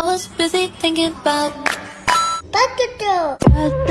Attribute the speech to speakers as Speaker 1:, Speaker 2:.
Speaker 1: I was busy thinking about
Speaker 2: Bucket.